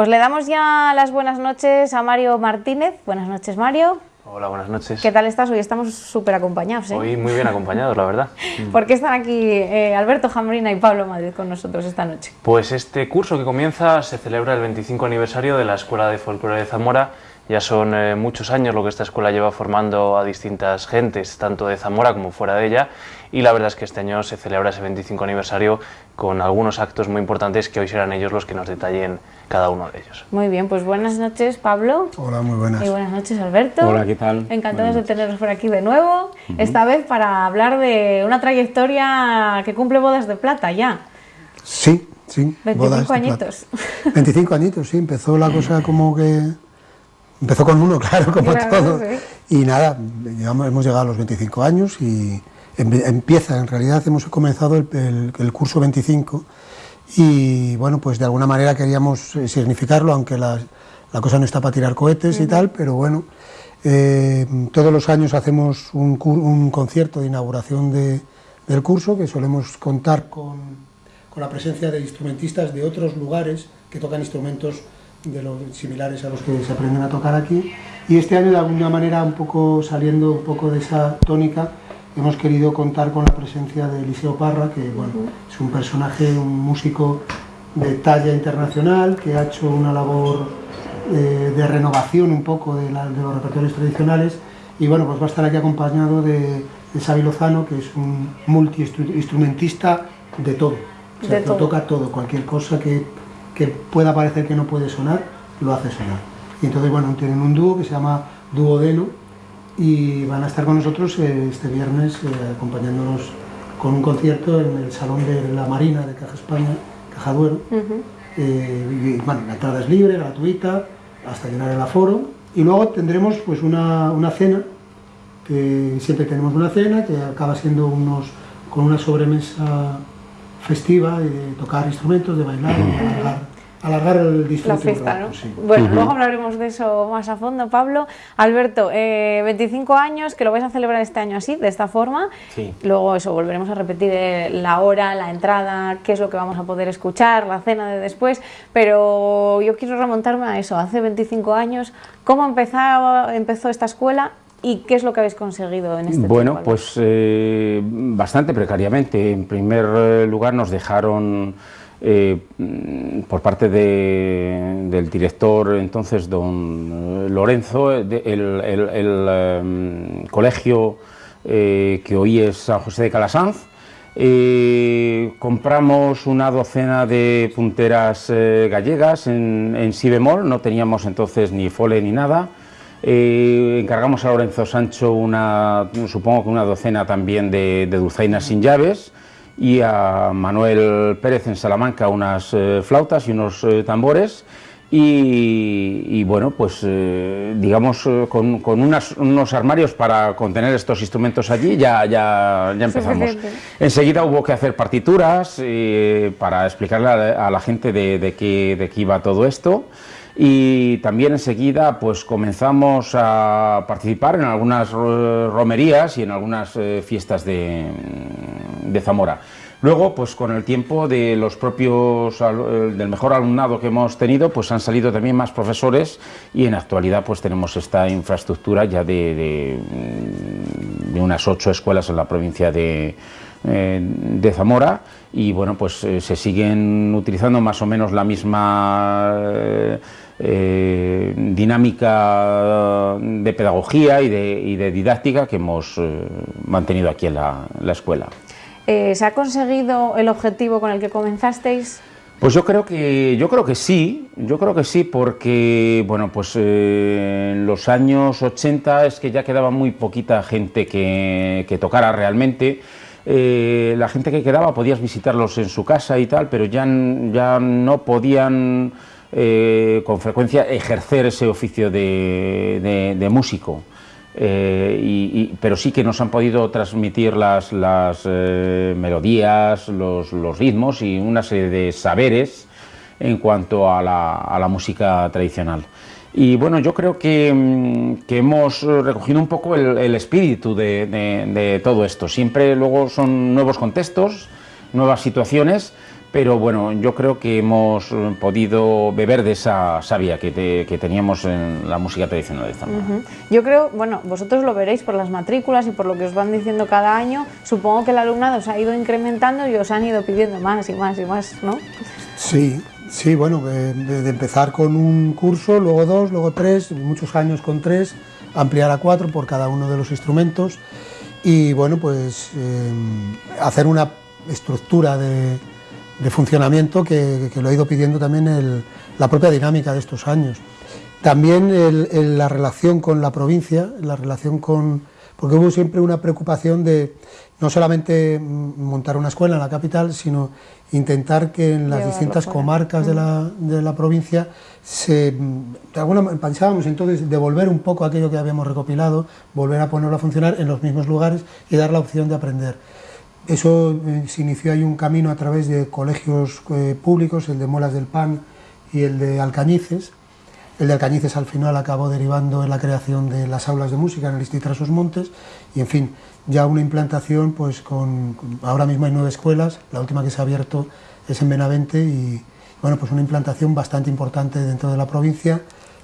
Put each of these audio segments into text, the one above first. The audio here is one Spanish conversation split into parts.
Pues le damos ya las buenas noches a Mario Martínez. Buenas noches, Mario. Hola, buenas noches. ¿Qué tal estás? Hoy estamos súper acompañados. ¿eh? Hoy muy bien acompañados, la verdad. ¿Por qué están aquí eh, Alberto Jambrina y Pablo Madrid con nosotros esta noche? Pues este curso que comienza se celebra el 25 aniversario de la Escuela de Folclore de Zamora. Ya son eh, muchos años lo que esta escuela lleva formando a distintas gentes, tanto de Zamora como fuera de ella, y la verdad es que este año se celebra ese 25 aniversario con algunos actos muy importantes que hoy serán ellos los que nos detallen cada uno de ellos. Muy bien, pues buenas noches Pablo. Hola, muy buenas. Y buenas noches Alberto. Hola, ¿qué tal? Encantados de teneros por aquí de nuevo, esta vez para hablar de una trayectoria que cumple bodas de plata ya. Sí, sí. 25 bodas de añitos. plata. 25 añitos, sí. Empezó la cosa como que... Empezó con uno, claro, como Claro, todo. Y nada, hemos llegado a los 25 años y em- empieza, en realidad hemos comenzado el, el- el curso 25 y bueno, pues de alguna manera queríamos eh, significarlo, aunque la, la cosa no está para tirar cohetes y tal, pero bueno, eh, todos los años hacemos un, concierto de inauguración de- del curso que solemos contar con, con la presencia de instrumentistas de otros lugares que tocan instrumentos de los similares a los que se aprenden a tocar aquí. Y este año, de alguna manera, un poco saliendo un poco de esa tónica, hemos querido contar con la presencia de Eliseo Parra, que bueno, es un personaje, un músico de talla internacional, que ha hecho una labor eh, de renovación un poco de, la- de los repertorios tradicionales. Y bueno, pues va a estar aquí acompañado de, de Xavi Lozano, que es un multi-instrumentista de todo. O sea, De todo. toca todo, cualquier cosa que, que pueda parecer que no puede sonar, lo hace sonar. Y entonces, bueno, tienen un dúo que se llama Dúo Deno y van a estar con nosotros eh, este viernes eh, acompañándonos con un concierto en el Salón de la Marina de Caja España, Caja Duero. Eh, y, bueno, la entrada es libre, gratuita, hasta llenar el aforo. Y luego tendremos pues una, una cena, que siempre tenemos una cena, que acaba siendo unos, con una sobremesa festiva, de tocar instrumentos, de bailar, y alargar, alargar el La disfrute. un fiesta, rato, ¿no? sí. Bueno, luego hablaremos de eso más a fondo, Pablo. Alberto, eh, 25 años, que lo vais a celebrar este año así, de esta forma. Sí. Luego eso, volveremos a repetir eh, la hora, la entrada, qué es lo que vamos a poder escuchar, la cena de después. Pero yo quiero remontarme a eso, hace 25 años, ¿cómo empezaba, empezó esta escuela y qué es lo que habéis conseguido en este Bueno, tiempo, pues eh, bastante precariamente. En primer eh, lugar nos dejaron eh, mm, por parte de- del director entonces, don eh, Lorenzo, eh, de- el, eh, colegio que hoy es San José de Calasanz. Compramos una docena de punteras gallegas en, en si bemol, no teníamos entonces ni fole ni nada. Encargamos a Lorenzo Sancho una, supongo que una docena también de dulzainas sin llaves y a Manuel Pérez en Salamanca unas eh, flautas y unos eh, tambores y, y, bueno, pues eh, digamos eh, con, con unas- unos armarios para contener estos instrumentos allí ya, ya, ya empezamos. Enseguida hubo que hacer partituras eh, para explicarle a la, a la gente de, de qué, de qué iba todo esto. Y también enseguida pues comenzamos a participar en algunas eh, romerías y en algunas eh, fiestas de, de Zamora. Luego, pues con el tiempo de los propios eh, del mejor alumnado que hemos tenido, pues han salido también más profesores y en actualidad pues tenemos esta infraestructura ya de, mm, unas ocho escuelas en la provincia de, eh, de Zamora y bueno pues eh, se siguen utilizando más o menos la misma dinámica de pedagogía y de, didáctica que hemos mantenido aquí en la escuela. Eh, ¿Se ha conseguido el objetivo con el que comenzasteis? Pues yo creo que yo creo que sí, yo creo que sí, porque bueno, pues eh, en los años 80 es que ya quedaba muy poquita gente que, tocara realmente. Eh, la gente que quedaba podías visitarlos en su casa y tal, pero ya, ya no podían con frecuencia ejercer ese oficio de músico. Eh, y- pero sí que nos han podido transmitir las, las eh, melodías, los, los ritmos y una serie de saberes en cuanto a la, a la música tradicional. Y bueno, yo creo que, mm, que hemos recogido un poco el, el espíritu de- de todo esto. Siempre luego son nuevos contextos, nuevas situaciones, pero bueno, yo creo que hemos eh, podido beber de esa savia que, que teníamos en la música tradicional de Zamora. Yo creo, bueno, vosotros lo veréis por las matrículas y por lo que os van diciendo cada año, supongo que el alumnado os ha ido incrementando y os han ido pidiendo más y más y más, ¿no? Sí, sí, bueno, de, de empezar con un curso, luego dos, luego tres, muchos años con tres, ampliar a cuatro por cada uno de los instrumentos y bueno, pues eh, hacer una estructura de, de funcionamiento que, que, lo ha ido pidiendo también el, la propia dinámica de estos años. También el, el, la relación con la provincia, la relación con... porque hubo siempre una preocupación de no solamente montar una escuela en la capital, sino intentar que en las distintas comarcas de la, de la, provincia se, de alguna pensábamos entonces devolver un poco aquello que habíamos recopilado, volver a ponerlo a funcionar en los mismos lugares y dar la opción de aprender. Eso eh, se inició ahí un camino a través de colegios eh, públicos, el de Molas del Pan y el de Alcañices. El de Alcañices al final acabó derivando en la creación de las aulas de música en el Instituto Montes y en fin, ya una implantación pues con, con, ahora mismo hay nueve escuelas, la última que se ha abierto es en Benavente y bueno, pues una implantación bastante importante dentro de la provincia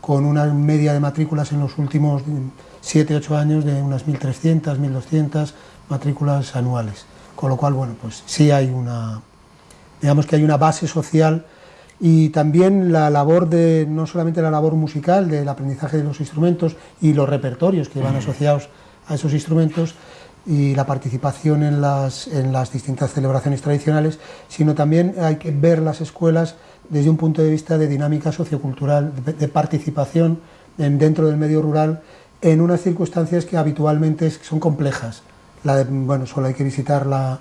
con una media de matrículas en los últimos 7-8 años de unas 1.300, 1.200 matrículas anuales con lo cual, bueno, pues sí hay una, digamos que hay una base social y también la labor de, no solamente la labor musical, del aprendizaje de los instrumentos y los repertorios que van asociados a esos instrumentos y la participación en las, en las distintas celebraciones tradicionales, sino también hay que ver las escuelas desde un punto de vista de dinámica sociocultural, de, de participación en, dentro del medio rural en unas circunstancias que habitualmente son complejas la de, bueno, solo hay que visitar la,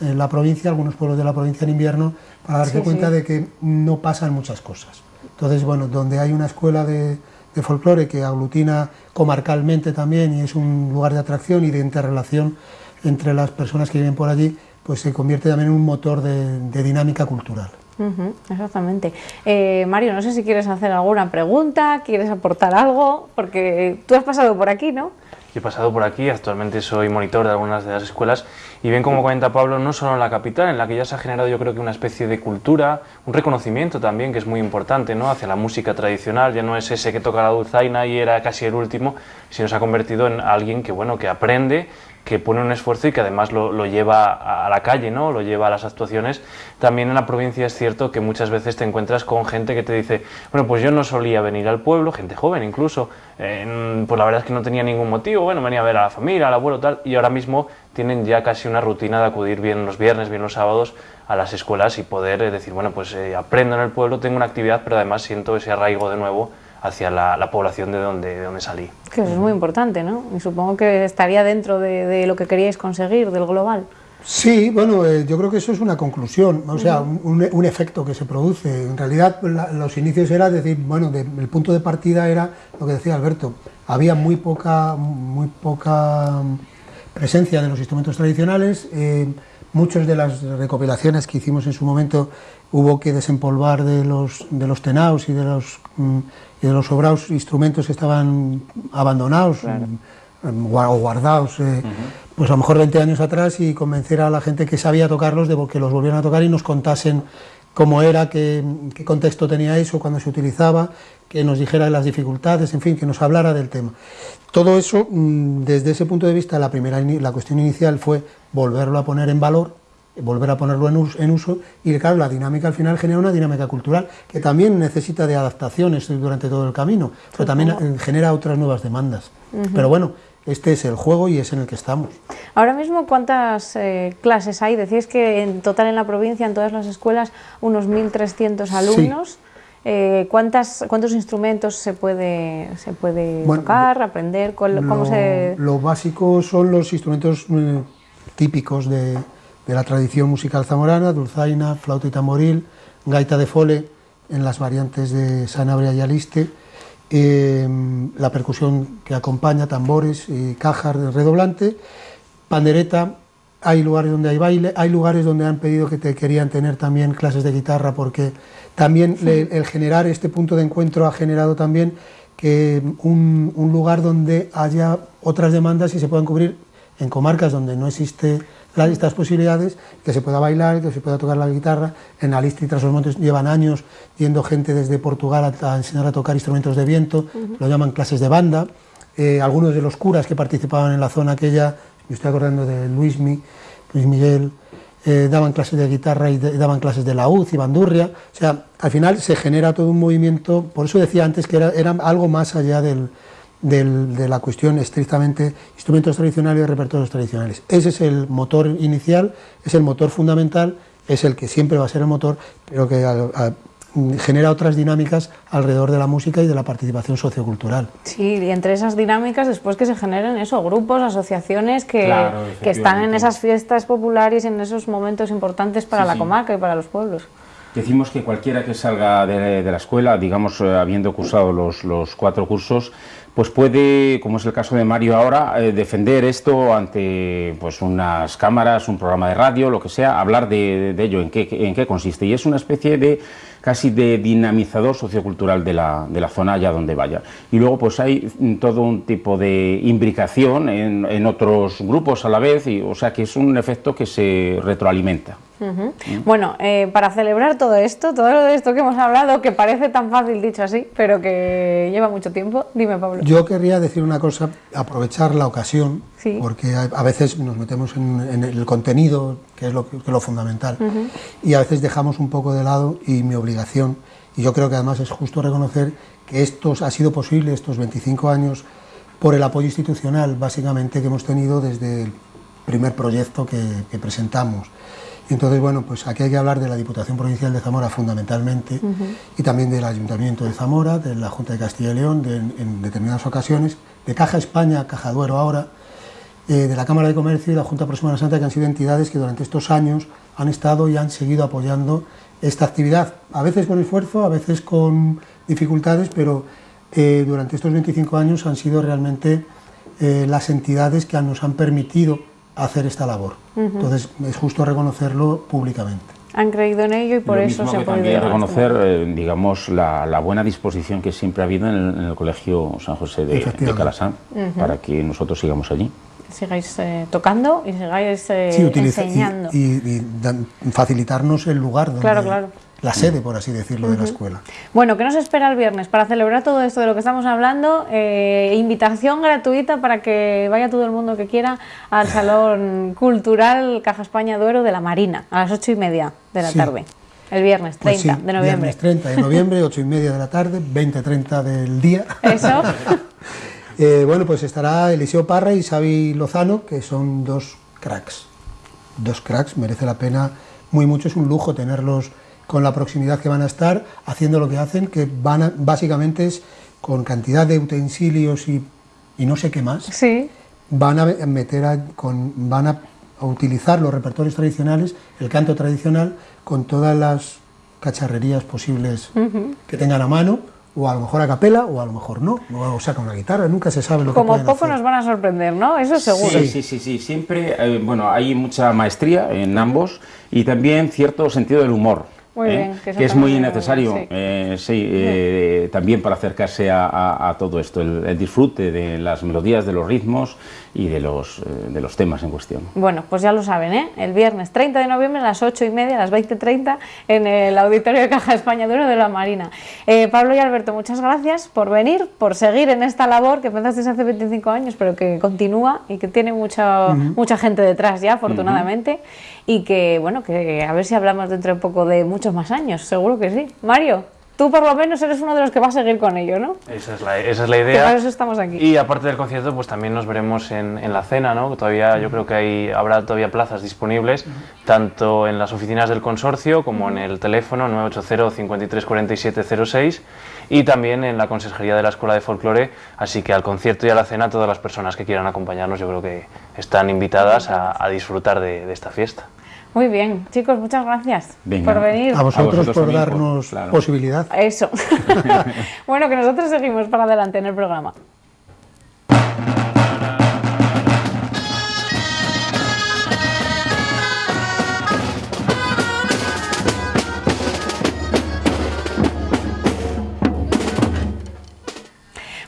eh, la, provincia, algunos pueblos de la provincia en invierno, para darse sí, cuenta sí. de que no pasan muchas cosas. Entonces, bueno, donde hay una escuela de, de, folclore que aglutina comarcalmente también y es un lugar de atracción y de interrelación entre las personas que viven por allí, pues se convierte también en un motor de, de dinámica cultural. Uh -huh, exactamente. Eh, Mario, no sé si quieres hacer alguna pregunta, quieres aportar algo, porque tú has pasado por aquí, ¿no? He pasado por aquí, actualmente soy monitor de algunas de las escuelas y bien como comenta Pablo, no solo en la capital, en la que ya se ha generado yo creo que una especie de cultura, un reconocimiento también que es muy importante ¿no? hacia la música tradicional, ya no es ese que toca la dulzaina y era casi el último, sino se ha convertido en alguien que, bueno, que aprende que pone un esfuerzo y que además lo, lo, lleva a la calle, ¿no? lo lleva a las actuaciones. También en la provincia es cierto que muchas veces te encuentras con gente que te dice, bueno, pues yo no solía venir al pueblo, gente joven incluso, eh, pues la verdad es que no tenía ningún motivo, bueno, venía a ver a la familia, al abuelo, tal, y ahora mismo tienen ya casi una rutina de acudir bien los viernes, bien los sábados a las escuelas y poder eh, decir, bueno, pues eh, aprendo en el pueblo, tengo una actividad, pero además siento ese arraigo de nuevo hacia la, la, población de donde, de donde salí. Que eso es muy importante, ¿no? Y supongo que estaría dentro de, de lo que queríais conseguir, del global. Sí, bueno, eh, yo creo que eso es una conclusión, o sea, un, un efecto que se produce. En realidad, la, los inicios era decir, bueno, de, el punto de partida era lo que decía Alberto, había muy poca, muy poca presencia de los instrumentos tradicionales, eh, muchas de las recopilaciones que hicimos en su momento hubo que desempolvar de los, de los tenaos y de los, mm, de los sobrados instrumentos que estaban abandonados claro. Mm, o guardados, eh, uh -huh. pues a lo mejor 20 años atrás y convencer a la gente que sabía tocarlos de que los volvieran a tocar y nos contasen cómo era, qué, qué contexto tenía eso, cuando se utilizaba, que nos dijera las dificultades, en fin, que nos hablara del tema. Todo eso, mm, desde ese punto de vista, la, primera, la cuestión inicial fue volverlo a poner en valor, volver a ponerlo en uso, en uso, y claro, la dinámica al final genera una dinámica cultural que también necesita de adaptaciones durante todo el camino, pero también -huh. genera otras nuevas demandas. Uh -huh. Pero bueno, este es el juego y es en el que estamos. Ahora mismo, ¿cuántas eh, clases hay? Decís que en total en la provincia, en todas las escuelas, unos 1.300 alumnos. Sí. Eh, ¿cuántas, ¿Cuántos instrumentos se puede, se puede bueno, tocar, aprender? ¿Cómo lo, se...? lo básico son los instrumentos eh, típicos de, de, la tradición musical zamorana, dulzaina, flauta y tamboril, gaita de fole en las variantes de Sanabria y Aliste, eh, la percusión que acompaña, tambores, y cajas de redoblante, pandereta, hay lugares donde hay baile, hay lugares donde han pedido que te querían tener también clases de guitarra porque también sí. le, el generar este punto de encuentro ha generado también que un, un, lugar donde haya otras demandas y se puedan cubrir en comarcas donde no existe las, estas posibilidades, que se pueda bailar, que se pueda tocar la guitarra. En y tras los montes llevan años yendo gente desde Portugal a, enseñar a tocar instrumentos de viento, lo llaman clases de banda. Eh, algunos de los curas que participaban en la zona aquella, me estoy acordando de Luismi, Luis Miguel, eh, daban clases de guitarra y, daban clases de laúd y bandurria, o sea, al final se genera todo un movimiento, por eso decía antes que era, era algo más allá del, de la cuestión estrictamente instrumentos tradicionales y repertorios tradicionales. Ese es el motor inicial, es el motor fundamental, es el que siempre va a ser el motor, pero que genera otras dinámicas alrededor de la música y de la participación sociocultural. Sí, y entre esas dinámicas después que se generen eso, grupos, asociaciones que, que están en esas fiestas populares y en esos momentos importantes para la comarca y para los pueblos. Decimos que cualquiera que salga de, la escuela, digamos, eh, habiendo cursado los, los, cuatro cursos, pues puede, como es el caso de Mario ahora, eh, defender esto ante pues unas cámaras, un programa de radio, lo que sea, hablar de, ello, en qué, en qué consiste. Y es una especie de casi de dinamizador sociocultural de la, de la zona allá donde vaya. Y luego pues hay todo un tipo de imbricación en, en otros grupos a la vez, y, o sea que es un efecto que se retroalimenta. Bueno, eh, para celebrar todo esto, todo esto que hemos hablado, que parece tan fácil dicho así, pero que lleva mucho tiempo, dime Pablo. Yo querría decir una cosa, aprovechar la ocasión, porque a, veces nos metemos en, el contenido, que es lo, que, lo fundamental, y a veces dejamos un poco de lado y mi obligación, y yo creo que además es justo reconocer que esto ha sido posible, estos 25 años, por el apoyo institucional, básicamente, que hemos tenido desde el primer proyecto que, que presentamos. Entonces, bueno, pues aquí hay que hablar de la Diputación Provincial de Zamora fundamentalmente y también del Ayuntamiento de Zamora, de la Junta de Castilla y León en determinadas ocasiones, de Caja España, Caja Duero ahora, eh, de la Cámara de Comercio y la Junta Próxima Santa, que han sido entidades que durante estos años han estado y han seguido apoyando esta actividad, a veces con esfuerzo, a veces con dificultades, pero eh, durante estos 25 años han sido realmente eh, las entidades que nos han permitido hacer esta labor. Entonces es justo reconocerlo públicamente. Han creído en ello y por eso se ha podido reconocer, eh, digamos, la, buena disposición que siempre ha habido en el, Colegio San José de, de Calasán para que nosotros sigamos allí sigáis eh, tocando y sigáis eh, enseñando. Y, facilitarnos el lugar donde, claro, claro la sede, por así decirlo, de la escuela. Bueno, ¿qué nos espera el viernes? Para celebrar todo esto de lo que estamos hablando, eh, invitación gratuita para que vaya todo el mundo que quiera al Salón Cultural Caja España Duero de la Marina, a las ocho y media de la tarde. El viernes 30 pues de noviembre. Viernes 30 de noviembre, ocho y media de la tarde, 20-30 del día. Eso. Eh, bueno, pues estará Eliseo Parra y Xavi Lozano, que son dos cracks. Dos cracks, merece la pena muy mucho, es un lujo tenerlos con la proximidad que van a estar, haciendo lo que hacen, que van básicamente es con cantidad de utensilios y, no sé qué más, sí. van a meter con, van a, utilizar los repertorios tradicionales, el canto tradicional, con todas las cacharrerías posibles que tengan a mano, o a lo mejor a capela, o a lo mejor no, o saca una guitarra, nunca se sabe lo que Como poco nos van a sorprender, ¿no? Eso seguro. Sí, sí, sí, sí. siempre, eh, bueno, hay mucha maestría en ambos y también cierto sentido del humor. ¿Eh? que, es muy necesario eh, sí. también para acercarse a, todo esto, el, disfrute de las melodías, de los ritmos y de los, eh, de los temas en cuestión. Bueno, pues ya lo saben, ¿eh? el viernes 30 de noviembre a las 8 y media, a las 20.30 en el Auditorio de Caja España Duro de la Marina. Eh, Pablo y Alberto, muchas gracias por venir, por seguir en esta labor que empezaste hace 25 años, pero que continúa y que tiene mucha, mucha gente detrás ya, afortunadamente, y que, bueno, que a ver si hablamos dentro de poco de muchos más años, seguro que sí. Mario. Tú por lo menos eres uno de los que va a seguir con ello, ¿no? Esa es la, esa es la idea. Por eso estamos aquí. Y aparte del concierto, pues también nos veremos en, en la cena, ¿no? Todavía yo creo que hay, habrá todavía plazas disponibles, tanto en las oficinas del consorcio como en el teléfono 980 53 47 06 y también en la consejería de la Escuela de Folclore, así que al concierto y a la cena todas las personas que quieran acompañarnos yo creo que están invitadas a, a disfrutar de, de esta fiesta. Muy bien, chicos, muchas gracias por venir. A vosotros, por darnos posibilidad. Eso. bueno, que nosotros seguimos para adelante en el programa.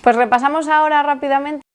Pues repasamos ahora rápidamente